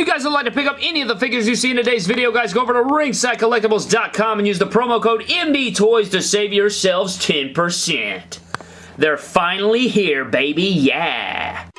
you guys would like to pick up any of the figures you see in today's video, guys, go over to ringsidecollectibles.com and use the promo code MDTOYS to save yourselves 10%. They're finally here, baby, yeah!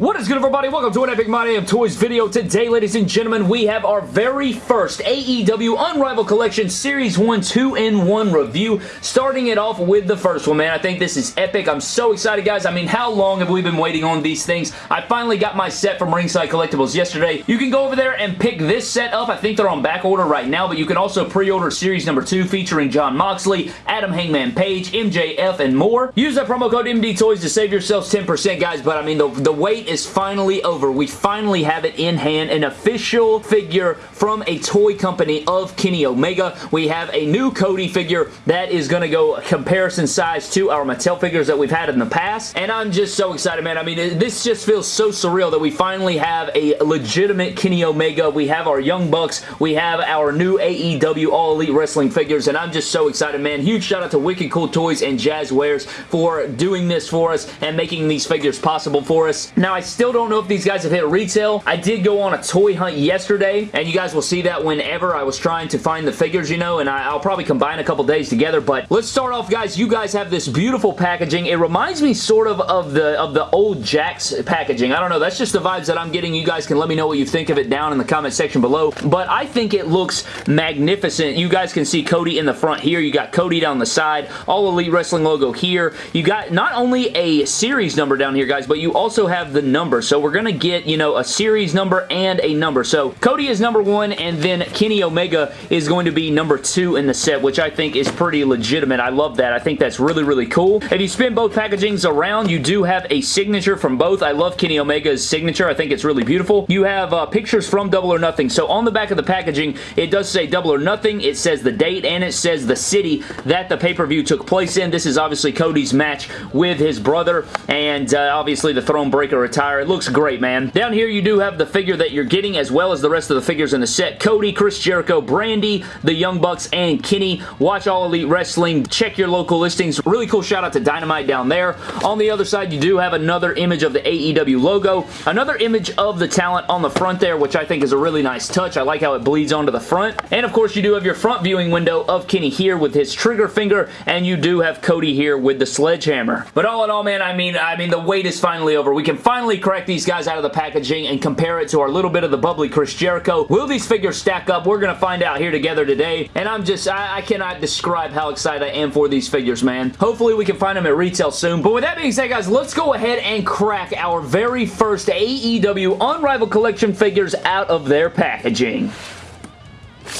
What is good everybody? Welcome to an Epic My Damn Toys video. Today, ladies and gentlemen, we have our very first AEW Unrivaled Collection Series 1 2-in-1 review. Starting it off with the first one, man. I think this is epic. I'm so excited, guys. I mean, how long have we been waiting on these things? I finally got my set from Ringside Collectibles yesterday. You can go over there and pick this set up. I think they're on back order right now, but you can also pre-order Series number 2 featuring Jon Moxley, Adam Hangman Page, MJF, and more. Use that promo code MDTOYS to save yourselves 10%, guys, but I mean, the, the wait is finally over. We finally have it in hand, an official figure from a toy company of Kenny Omega. We have a new Cody figure that is going to go comparison size to our Mattel figures that we've had in the past, and I'm just so excited, man. I mean, this just feels so surreal that we finally have a legitimate Kenny Omega. We have our Young Bucks. We have our new AEW All Elite Wrestling figures, and I'm just so excited, man. Huge shout out to Wicked Cool Toys and Jazwares for doing this for us and making these figures possible for us. Now, I still don't know if these guys have hit retail. I did go on a toy hunt yesterday, and you guys will see that whenever I was trying to find the figures, you know, and I, will probably combine a couple days together, but let's start off, guys. You guys have this beautiful packaging. It reminds me sort of of the of the old Jakks packaging. I don't know. That's just the vibes that I'm getting. You guys can let me know what you think of it down in the comment section below, but I think it looks magnificent. You guys can see Cody in the front here. You got Cody down the side. All Elite Wrestling logo here. You got not only a series number down here, guys, but you also have the number so we're going to get, you know, a series number and a number. So Cody is number one, and then Kenny Omega is going to be number two in the set, which I think is pretty legitimate. I love that. I think that's really, really cool. If you spin both packagings around, you do have a signature from both. I love Kenny Omega's signature. I think it's really beautiful. You have uh, pictures from Double or Nothing. So on the back of the packaging, it does say Double or Nothing. It says the date, and it says the city that the pay-per-view took place in. This is obviously Cody's match with his brother, and uh, obviously the Throne Breaker attire. It looks great, man. Down here, you do have the figure that you're getting as well as the rest of the figures in the set. Cody, Chris Jericho, Brandi, the Young Bucks, and Kenny. Watch All Elite Wrestling. Check your local listings. Really cool shout out to Dynamite down there. On the other side, you do have another image of the AEW logo. Another image of the talent on the front there, which I think is a really nice touch. I like how it bleeds onto the front. And of course, you do have your front viewing window of Kenny here with his trigger finger, and you do have Cody here with the sledgehammer. But all in all, man, I mean, I mean, the wait is finally over. We can finally crack these guys out of the packaging and compare it to our little bit of the bubbly Chris Jericho. Will these figures stack up? We're going to find out here together today, and I'm just, I, I cannot describe how excited I am for these figures, man. Hopefully we can find them at retail soon, but with that being said, guys, let's go ahead and crack our very first AEW Unrivaled Collection figures out of their packaging.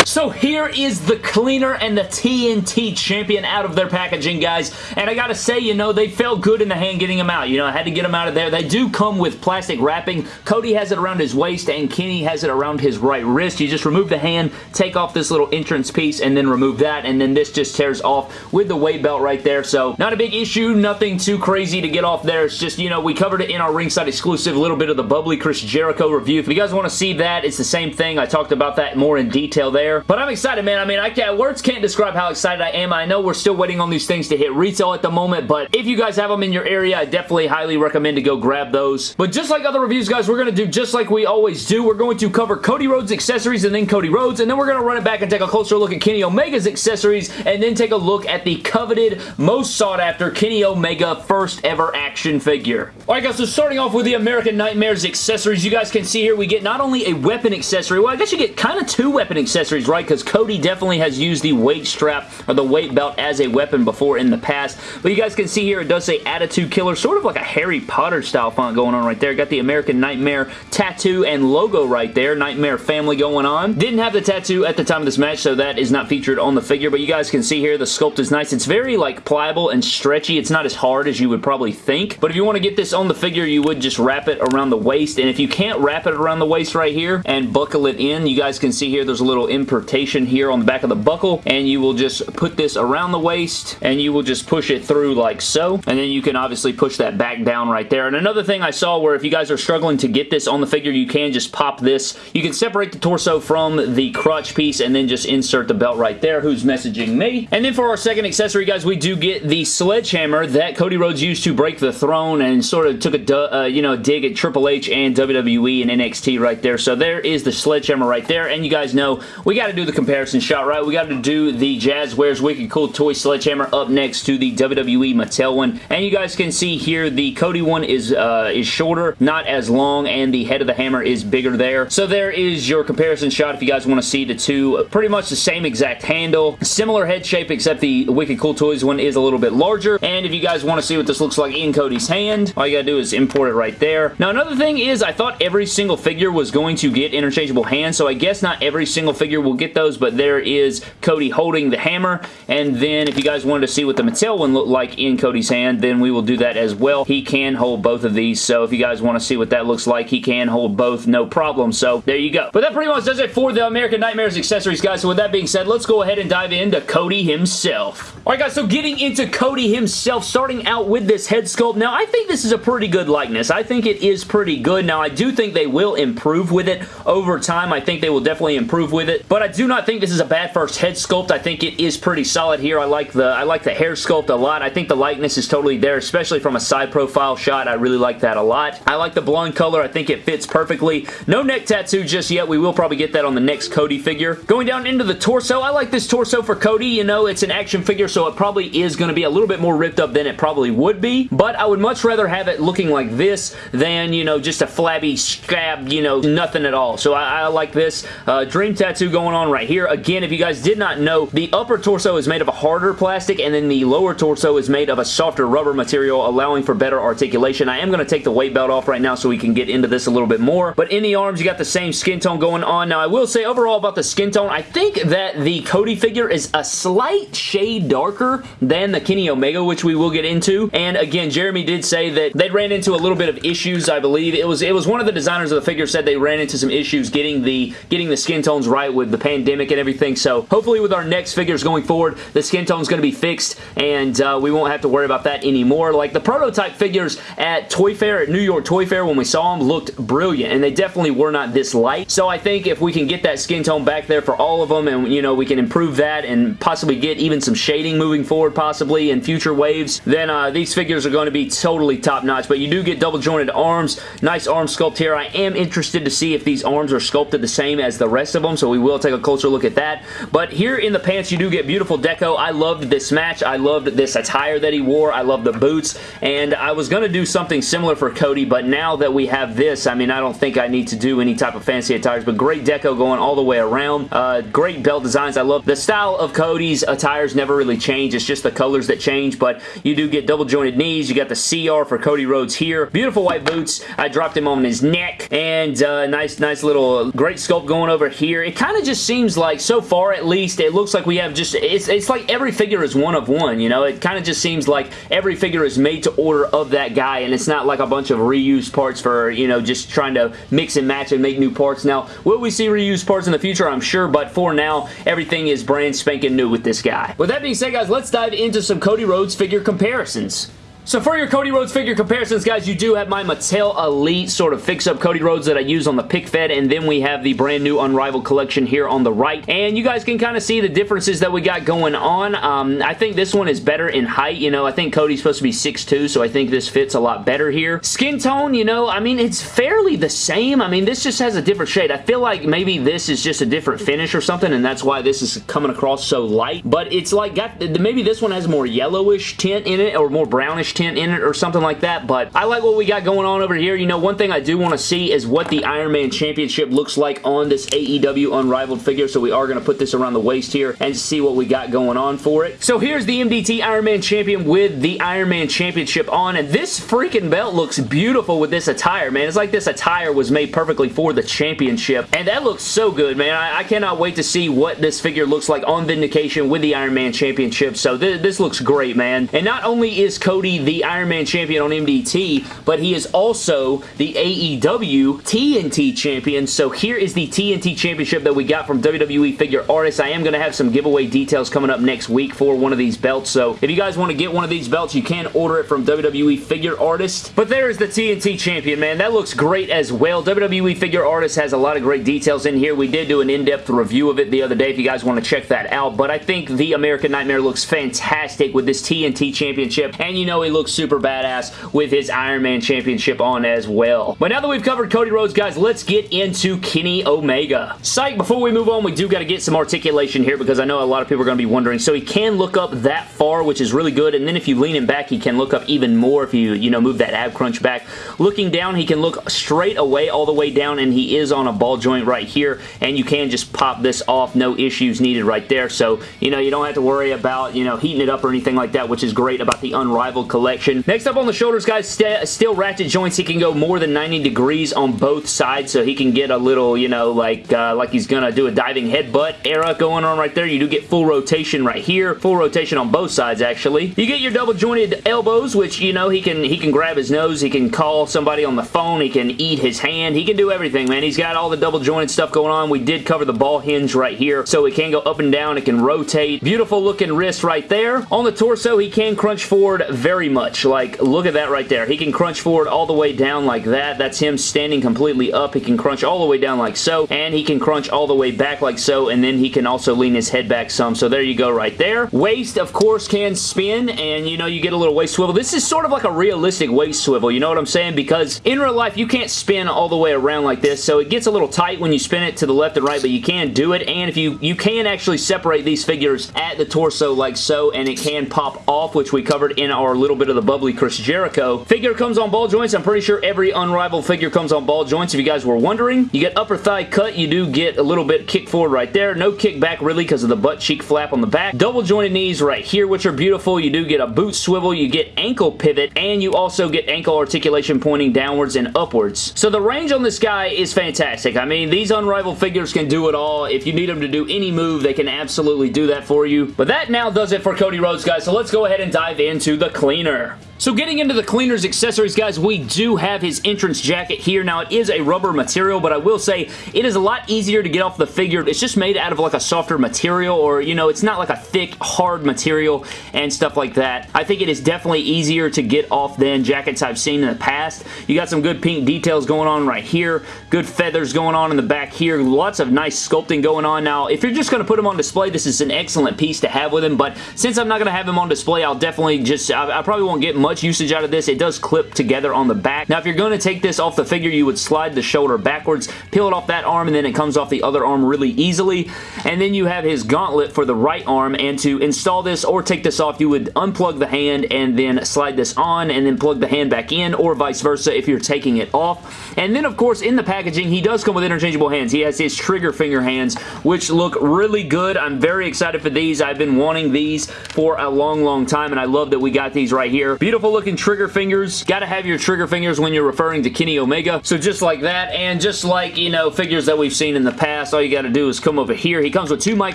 So here is the cleaner and the TNT champion out of their packaging, guys. And I gotta say, you know, they felt good in the hand getting them out. You know, I had to get them out of there. They do come with plastic wrapping. Cody has it around his waist and Kenny has it around his right wrist. You just remove the hand, take off this little entrance piece, and then remove that. And then this just tears off with the weight belt right there. So not a big issue. Nothing too crazy to get off there. It's just, you know, we covered it in our ringside exclusive, a little bit of the bubbly Chris Jericho review. If you guys want to see that, it's the same thing. I talked about that more in detail there. But I'm excited, man. I mean, I can't, words can't describe how excited I am. I know we're still waiting on these things to hit retail at the moment, but if you guys have them in your area, I definitely highly recommend to go grab those. But just like other reviews, guys, we're going to do just like we always do. We're going to cover Cody Rhodes accessories and then Cody Rhodes, and then we're going to run it back and take a closer look at Kenny Omega's accessories, and then take a look at the coveted, most sought after Kenny Omega first ever action figure. Alright guys, so starting off with the American Nightmares accessories, you guys can see here we get not only a weapon accessory, well I guess you get kind of two weapon accessories, right? Because Cody definitely has used the weight strap or the weight belt as a weapon before in the past. But you guys can see here it does say Attitude Killer, sort of like a Harry Potter style font going on right there. Got the American Nightmare tattoo and logo right there. Nightmare family going on. Didn't have the tattoo at the time of this match, so that is not featured on the figure. But you guys can see here the sculpt is nice. It's very like pliable and stretchy. It's not as hard as you would probably think. But if you want to get this on the figure, you would just wrap it around the waist. And if you can't wrap it around the waist right here and buckle it in, you guys can see here there's a little imprint here on the back of the buckle, and you will just put this around the waist, and you will just push it through like so, and then you can obviously push that back down right there. And another thing I saw where if you guys are struggling to get this on the figure, you can just pop this. You can separate the torso from the crotch piece and then just insert the belt right there. Who's messaging me? And then for our second accessory, guys, we do get the sledgehammer that Cody Rhodes used to break the throne and sort of took a, uh, you know, dig at Triple H and WWE and NXT right there. So there is the sledgehammer right there. And you guys know we got to do the comparison shot, right? We got to do the Jazwares Wicked Cool Toy Sledgehammer up next to the WWE Mattel one. And you guys can see here the Cody one is, uh, is shorter, not as long, and the head of the hammer is bigger there. So there is your comparison shot if you guys want to see the two. Pretty much the same exact handle. Similar head shape except the Wicked Cool Toys one is a little bit larger. And if you guys want to see what this looks like in Cody's hand, all you gotta do is import it right there. Now another thing is I thought every single figure was going to get interchangeable hands, so I guess not every single figure will get those, but there is Cody holding the hammer. And then if you guys wanted to see what the Mattel one looked like in Cody's hand, then we will do that as well. He can hold both of these, so if you guys want to see what that looks like, he can hold both, no problem. So there you go. But that pretty much does it for the American Nightmares accessories, guys. So with that being said, let's go ahead and dive into Cody himself. Alright guys, so getting into Cody himself, starting out with this head sculpt. Now, I think this is a pretty good likeness. I think it is pretty good. Now, I do think they will improve with it over time. I think they will definitely improve with it, but I do not think this is a bad first head sculpt. I think it is pretty solid here. I like the I like the hair sculpt a lot. I think the likeness is totally there, especially from a side profile shot. I really like that a lot. I like the blonde color. I think it fits perfectly. No neck tattoo just yet. We will probably get that on the next Cody figure. Going down into the torso, I like this torso for Cody. You know, it's an action figure, so it probably is going to be a little bit more ripped up than it probably would be, but I would much rather have it looking like this than, you know, just a flabby scab, you know, nothing at all. So I, I like this. Uh, dream tattoo going on right here. Again, if you guys did not know, the upper torso is made of a harder plastic and then the lower torso is made of a softer rubber material, allowing for better articulation. I am going to take the weight belt off right now so we can get into this a little bit more, but in the arms, you got the same skin tone going on. Now, I will say overall about the skin tone, I think that the Cody figure is a slight shade darker than the Kenny Omega, which we will get into. And again, Jeremy did say that they ran into a little bit of issues, I believe. It was it was one of the designers of the figure said they ran into some issues getting the getting the skin tones right with the pandemic and everything. So hopefully with our next figures going forward, the skin tone is going to be fixed and uh, we won't have to worry about that anymore. Like the prototype figures at Toy Fair, at New York Toy Fair, when we saw them, looked brilliant and they definitely were not this light. So I think if we can get that skin tone back there for all of them and, you know, we can improve that and possibly get even some shading moving forward possibly in future waves, then uh, these figures are going to be totally top notch. But you do get double jointed arms. Nice arm sculpt here. I am interested to see if these arms are sculpted the same as the rest of them, so we will take a closer look at that. But here in the pants, you do get beautiful deco. I loved this match. I loved this attire that he wore. I love the boots, and I was going to do something similar for Cody, but now that we have this, I mean, I don't think I need to do any type of fancy attires, but great deco going all the way around. Uh, great belt designs. I love the style of Cody's attires never really change. It's just the colors that change, but you do get double jointed knees. You got the CR for Cody Rhodes here. Beautiful white boots. I dropped him on his neck, and uh, nice, nice little great sculpt going over here. It kind of just seems like, so far at least, it looks like we have just, it's, it's like every figure is one of one, you know? It kind of just seems like every figure is made to order of that guy, and it's not like a bunch of reused parts for, you know, just trying to mix and match and make new parts. Now, will we see reused parts in the future? I'm sure, but for now, everything is brand spanking new with this guy. With that being said, guys, let's dive into some Cody Rhodes figure comparisons. So for your Cody Rhodes figure comparisons, guys, you do have my Mattel Elite sort of fix-up Cody Rhodes that I use on the pick fed, and then we have the brand new Unrivaled collection here on the right. And you guys can kind of see the differences that we got going on. Um, I think this one is better in height. You know, I think Cody's supposed to be 6'2", so I think this fits a lot better here. Skin tone, you know, I mean, it's fairly the same. I mean, this just has a different shade. I feel like maybe this is just a different finish or something, and that's why this is coming across so light. But it's like, got maybe this one has more yellowish tint in it, or more brownish tint in it or something like that, but I like what we got going on over here. You know, one thing I do want to see is what the Iron Man Championship looks like on this AEW Unrivaled figure, so we are going to put this around the waist here and see what we got going on for it. So here's the MDT Iron Man Champion with the Iron Man Championship on, and this freaking belt looks beautiful with this attire, man. It's like this attire was made perfectly for the championship, and that looks so good, man. I, I cannot wait to see what this figure looks like on Vindication with the Iron Man Championship, so th this looks great, man. And not only is Cody the Iron Man champion on MDT, but he is also the AEW TNT champion. So here is the TNT championship that we got from WWE Figure Artists. I am going to have some giveaway details coming up next week for one of these belts. So if you guys want to get one of these belts, you can order it from WWE Figure artist. But there is the TNT champion, man. That looks great as well. WWE Figure artist has a lot of great details in here. We did do an in-depth review of it the other day if you guys want to check that out. But I think the American Nightmare looks fantastic with this TNT championship. And you know looks super badass with his Iron Man championship on as well. But now that we've covered Cody Rhodes, guys, let's get into Kenny Omega. Psych, before we move on, we do got to get some articulation here because I know a lot of people are going to be wondering. So he can look up that far, which is really good. And then if you lean him back, he can look up even more if you, you know, move that ab crunch back. Looking down, he can look straight away all the way down, and he is on a ball joint right here. And you can just pop this off. No issues needed right there. So, you know, you don't have to worry about, you know, heating it up or anything like that, which is great about the Unrivaled collection. Next up on the shoulders, guys, st still ratchet joints. He can go more than 90 degrees on both sides, so he can get a little, you know, like, uh, like he's gonna do a diving headbutt era going on right there. You do get full rotation right here. Full rotation on both sides, actually. You get your double jointed elbows, which, you know, he can he can grab his nose. He can call somebody on the phone. He can eat his hand. He can do everything, man. He's got all the double jointed stuff going on. We did cover the ball hinge right here, so it can go up and down. It can rotate. Beautiful looking wrist right there. On the torso, he can crunch forward very much. Like, look at that right there. He can crunch forward all the way down like that. That's him standing completely up. He can crunch all the way down like so, and he can crunch all the way back like so, and then he can also lean his head back some. So there you go right there. Waist, of course, can spin, and you know, you get a little waist swivel. This is sort of like a realistic waist swivel, you know what I'm saying? Because in real life, you can't spin all the way around like this, so it gets a little tight when you spin it to the left and right, but you can do it, and if you, you can actually separate these figures at the torso like so, and it can pop off, which we covered in our little bit of the bubbly Chris Jericho. Figure comes on ball joints. I'm pretty sure every Unrivaled figure comes on ball joints, if you guys were wondering. You get upper thigh cut. You do get a little bit kick forward right there. No kick back, really, because of the butt cheek flap on the back. Double jointed knees right here, which are beautiful. You do get a boot swivel. You get ankle pivot, and you also get ankle articulation pointing downwards and upwards. So the range on this guy is fantastic. I mean, these Unrivaled figures can do it all. If you need them to do any move, they can absolutely do that for you. But that now does it for Cody Rhodes, guys. So let's go ahead and dive into the cleaner winner so getting into the cleaner's accessories, guys, we do have his entrance jacket here. Now, it is a rubber material, but I will say it is a lot easier to get off the figure. It's just made out of like a softer material or, you know, it's not like a thick, hard material and stuff like that. I think it is definitely easier to get off than jackets I've seen in the past. You got some good pink details going on right here. Good feathers going on in the back here. Lots of nice sculpting going on. Now, if you're just going to put him on display, this is an excellent piece to have with him, but since I'm not going to have him on display, I'll definitely just, I, I probably won't get much much usage out of this. It does clip together on the back. Now, if you're going to take this off the figure, you would slide the shoulder backwards, peel it off that arm, and then it comes off the other arm really easily. And then you have his gauntlet for the right arm, and to install this or take this off, you would unplug the hand and then slide this on and then plug the hand back in, or vice versa if you're taking it off. And then, of course, in the packaging, he does come with interchangeable hands. He has his trigger finger hands, which look really good. I'm very excited for these. I've been wanting these for a long, long time, and I love that we got these right here. Beautiful beautiful looking trigger fingers. Gotta have your trigger fingers when you're referring to Kenny Omega. So just like that, and just like, you know, figures that we've seen in the past, all you gotta do is come over here. He comes with two mic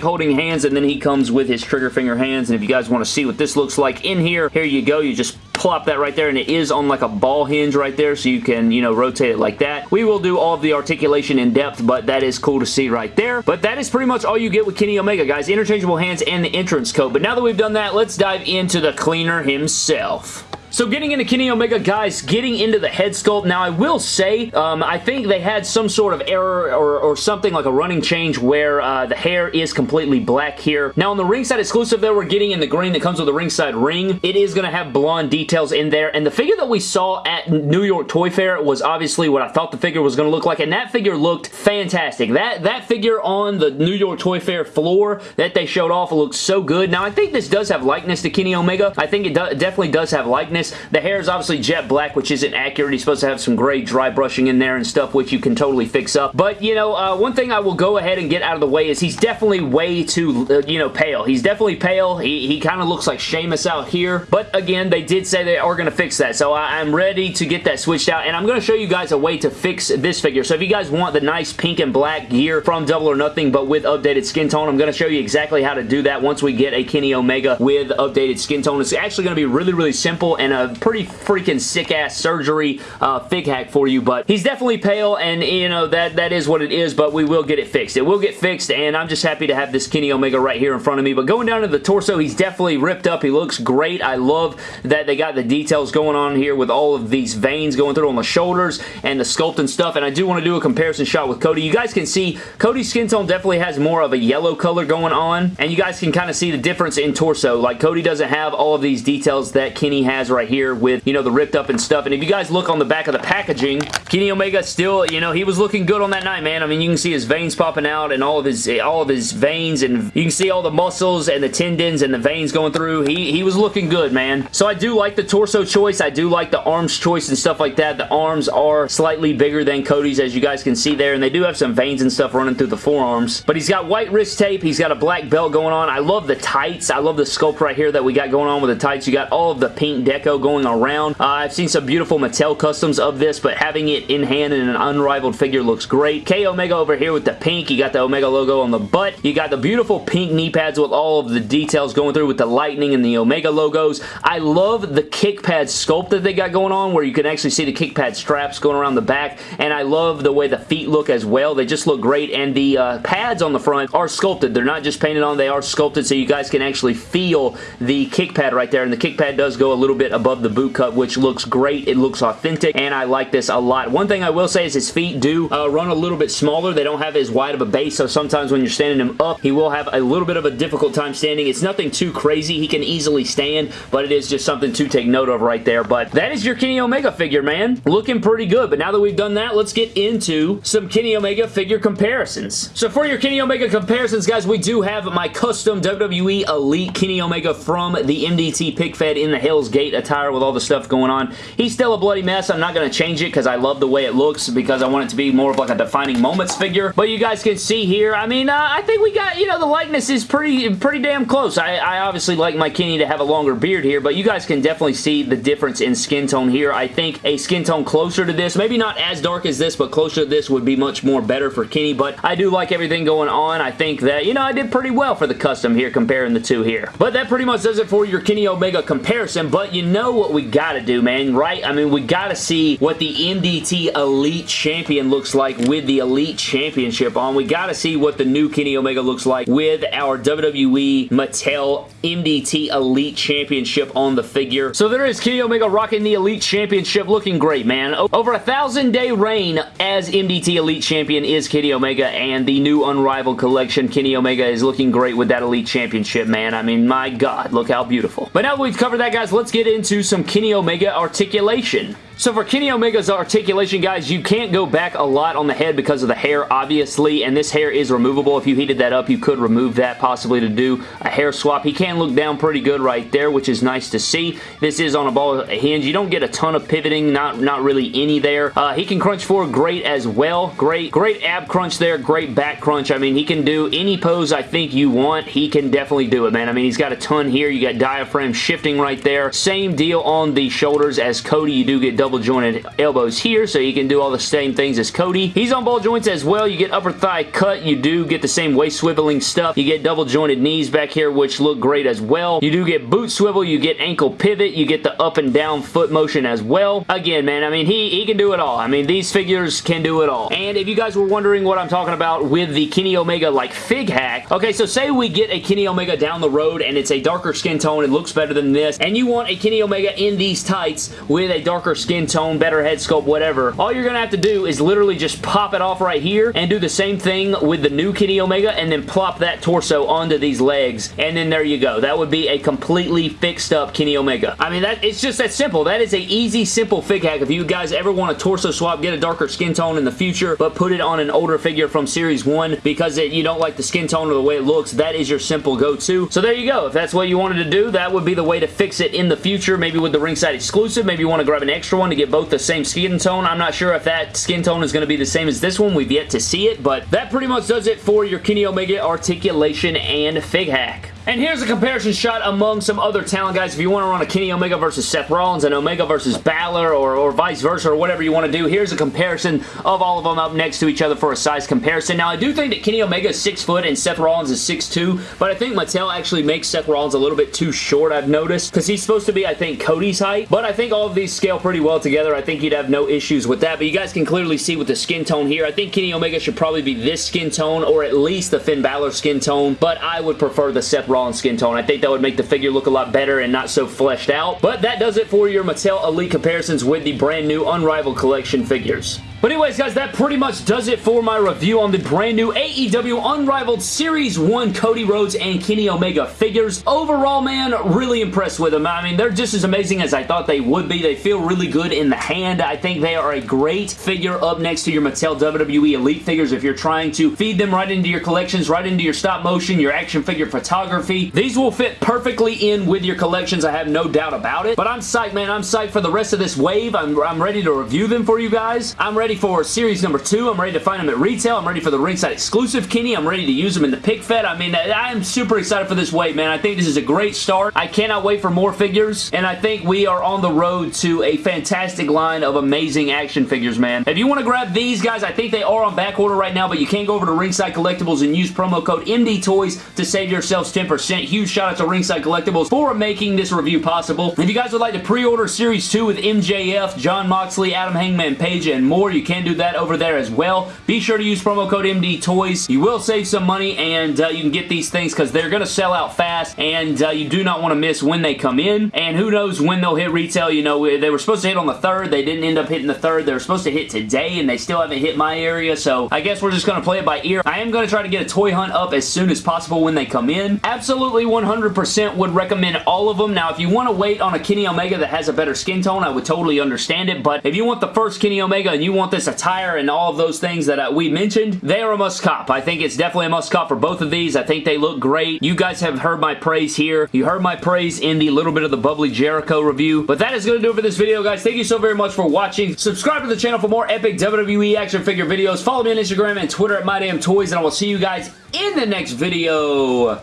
holding hands, and then he comes with his trigger finger hands, and if you guys want to see what this looks like in here, here you go. You just plop that right there and it is on like a ball hinge right there so you can you know rotate it like that we will do all of the articulation in depth but that is cool to see right there but that is pretty much all you get with Kenny Omega guys interchangeable hands and the entrance coat but now that we've done that let's dive into the cleaner himself so getting into Kenny Omega, guys, getting into the head sculpt. Now, I will say, um, I think they had some sort of error or, or something like a running change where uh, the hair is completely black here. Now, on the ringside exclusive that we're getting in the green that comes with the ringside ring, it is going to have blonde details in there. And the figure that we saw at New York Toy Fair was obviously what I thought the figure was going to look like. And that figure looked fantastic. That, that figure on the New York Toy Fair floor that they showed off looked so good. Now, I think this does have likeness to Kenny Omega. I think it do definitely does have likeness the hair is obviously jet black, which isn't accurate. He's supposed to have some gray dry brushing in there and stuff, which you can totally fix up. But, you know, uh, one thing I will go ahead and get out of the way is he's definitely way too, uh, you know, pale. He's definitely pale. He, he kind of looks like Sheamus out here. But, again, they did say they are going to fix that. So I, I'm ready to get that switched out. And I'm going to show you guys a way to fix this figure. So if you guys want the nice pink and black gear from Double or Nothing, but with updated skin tone, I'm going to show you exactly how to do that once we get a Kenny Omega with updated skin tone. It's actually going to be really, really simple and and a pretty freaking sick-ass surgery uh, fig hack for you, but he's definitely pale, and, you know, that, that is what it is, but we will get it fixed. It will get fixed, and I'm just happy to have this Kenny Omega right here in front of me, but going down to the torso, he's definitely ripped up. He looks great. I love that they got the details going on here with all of these veins going through on the shoulders and the sculpt and stuff, and I do want to do a comparison shot with Cody. You guys can see Cody's skin tone definitely has more of a yellow color going on, and you guys can kind of see the difference in torso. Like, Cody doesn't have all of these details that Kenny has right here with, you know, the ripped up and stuff, and if you guys look on the back of the packaging, Kenny Omega still, you know, he was looking good on that night, man. I mean, you can see his veins popping out and all of his all of his veins, and you can see all the muscles and the tendons and the veins going through. He, he was looking good, man. So I do like the torso choice. I do like the arms choice and stuff like that. The arms are slightly bigger than Cody's, as you guys can see there, and they do have some veins and stuff running through the forearms. But he's got white wrist tape. He's got a black belt going on. I love the tights. I love the sculpt right here that we got going on with the tights. You got all of the pink going around. Uh, I've seen some beautiful Mattel customs of this, but having it in hand in an unrivaled figure looks great. K Omega over here with the pink. You got the Omega logo on the butt. You got the beautiful pink knee pads with all of the details going through with the lightning and the Omega logos. I love the kick pad sculpt that they got going on where you can actually see the kick pad straps going around the back, and I love the way the feet look as well. They just look great, and the uh, pads on the front are sculpted. They're not just painted on, they are sculpted so you guys can actually feel the kick pad right there, and the kick pad does go a little bit above the boot cut, which looks great. It looks authentic, and I like this a lot. One thing I will say is his feet do uh, run a little bit smaller. They don't have as wide of a base, so sometimes when you're standing him up, he will have a little bit of a difficult time standing. It's nothing too crazy. He can easily stand, but it is just something to take note of right there. But that is your Kenny Omega figure, man. Looking pretty good, but now that we've done that, let's get into some Kenny Omega figure comparisons. So for your Kenny Omega comparisons, guys, we do have my custom WWE Elite Kenny Omega from the MDT Pick Fed in the Hell's Gate attire with all the stuff going on. He's still a bloody mess. I'm not going to change it because I love the way it looks because I want it to be more of like a defining moments figure. But you guys can see here, I mean, uh, I think we got, you know, the likeness is pretty pretty damn close. I, I obviously like my Kenny to have a longer beard here, but you guys can definitely see the difference in skin tone here. I think a skin tone closer to this, maybe not as dark as this, but closer to this would be much more better for Kenny, but I do like everything going on. I think that, you know, I did pretty well for the custom here comparing the two here. But that pretty much does it for your Kenny Omega comparison, but you know what we gotta do, man, right? I mean, we gotta see what the MDT Elite Champion looks like with the Elite Championship on. We gotta see what the new Kenny Omega looks like with our WWE Mattel MDT Elite Championship on the figure. So there is Kenny Omega rocking the Elite Championship looking great, man. Over a thousand day reign as MDT Elite Champion is Kenny Omega and the new Unrivaled Collection Kenny Omega is looking great with that Elite Championship, man. I mean, my God, look how beautiful. But now that we've covered that, guys, let's get into some Kenny Omega articulation. So for Kenny Omega's articulation, guys, you can't go back a lot on the head because of the hair, obviously, and this hair is removable. If you heated that up, you could remove that possibly to do a hair swap. He can look down pretty good right there, which is nice to see. This is on a ball hinge. You don't get a ton of pivoting, not, not really any there. Uh, he can crunch forward great as well. Great, great ab crunch there, great back crunch. I mean, he can do any pose I think you want. He can definitely do it, man. I mean, he's got a ton here. You got diaphragm shifting right there. Same deal on the shoulders as Cody. You do get double jointed elbows here, so you can do all the same things as Cody. He's on ball joints as well. You get upper thigh cut. You do get the same waist swiveling stuff. You get double jointed knees back here, which look great as well. You do get boot swivel. You get ankle pivot. You get the up and down foot motion as well. Again, man, I mean, he, he can do it all. I mean, these figures can do it all. And if you guys were wondering what I'm talking about with the Kenny Omega, like, fig hack, okay, so say we get a Kenny Omega down the road and it's a darker skin tone. It looks better than this, and you want a Kenny Omega in these tights with a darker skin tone, better head sculpt, whatever, all you're going to have to do is literally just pop it off right here and do the same thing with the new Kenny Omega and then plop that torso onto these legs and then there you go. That would be a completely fixed up Kenny Omega. I mean, that it's just that simple. That is a easy, simple fig hack. If you guys ever want a torso swap, get a darker skin tone in the future, but put it on an older figure from Series 1 because it, you don't like the skin tone or the way it looks, that is your simple go-to. So there you go. If that's what you wanted to do, that would be the way to fix it in the future, maybe with the ringside exclusive. Maybe you want to grab an extra one to get both the same skin tone. I'm not sure if that skin tone is going to be the same as this one. We've yet to see it, but that pretty much does it for your Kenny Omega articulation and fig hack. And here's a comparison shot among some other talent guys. If you want to run a Kenny Omega versus Seth Rollins and Omega versus Balor or, or vice versa or whatever you want to do, here's a comparison of all of them up next to each other for a size comparison. Now, I do think that Kenny Omega is 6 foot and Seth Rollins is 6'2", but I think Mattel actually makes Seth Rollins a little bit too short, I've noticed, because he's supposed to be, I think, Cody's height, but I think all of these scale pretty well together. I think you'd have no issues with that, but you guys can clearly see with the skin tone here, I think Kenny Omega should probably be this skin tone or at least the Finn Balor skin tone, but I would prefer the Seth Rollins skin tone. I think that would make the figure look a lot better and not so fleshed out. But that does it for your Mattel Elite comparisons with the brand new Unrivaled Collection figures. But anyways, guys, that pretty much does it for my review on the brand new AEW Unrivaled Series 1 Cody Rhodes and Kenny Omega figures. Overall, man, really impressed with them. I mean, they're just as amazing as I thought they would be. They feel really good in the hand. I think they are a great figure up next to your Mattel WWE Elite figures if you're trying to feed them right into your collections, right into your stop motion, your action figure photography. These will fit perfectly in with your collections. I have no doubt about it. But I'm psyched, man. I'm psyched for the rest of this wave. I'm, I'm ready to review them for you guys. I'm ready ready for series number two. I'm ready to find them at retail. I'm ready for the ringside exclusive Kenny. I'm ready to use them in the pick fed. I mean, I am super excited for this wave, man. I think this is a great start. I cannot wait for more figures, and I think we are on the road to a fantastic line of amazing action figures, man. If you want to grab these guys, I think they are on back order right now, but you can go over to Ringside Collectibles and use promo code MD Toys to save yourselves 10%. Huge shout out to Ringside Collectibles for making this review possible. If you guys would like to pre-order Series 2 with MJF, Jon Moxley, Adam Hangman Page, and more, you can do that over there as well. Be sure to use promo code MD Toys. You will save some money and uh, you can get these things because they're going to sell out fast and uh, you do not want to miss when they come in. And who knows when they'll hit retail. You know, they were supposed to hit on the 3rd. They didn't end up hitting the 3rd. They were supposed to hit today and they still haven't hit my area. So I guess we're just going to play it by ear. I am going to try to get a toy hunt up as soon as possible when they come in. Absolutely 100% would recommend all of them. Now, if you want to wait on a Kenny Omega that has a better skin tone, I would totally understand it. But if you want the first Kenny Omega and you want this attire and all of those things that uh, we mentioned, they are a must cop. I think it's definitely a must cop for both of these. I think they look great. You guys have heard my praise here. You heard my praise in the little bit of the Bubbly Jericho review. But that is going to do it for this video, guys. Thank you so very much for watching. Subscribe to the channel for more epic WWE action figure videos. Follow me on Instagram and Twitter at MyDamnToys, and I will see you guys in the next video.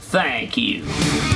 Thank you.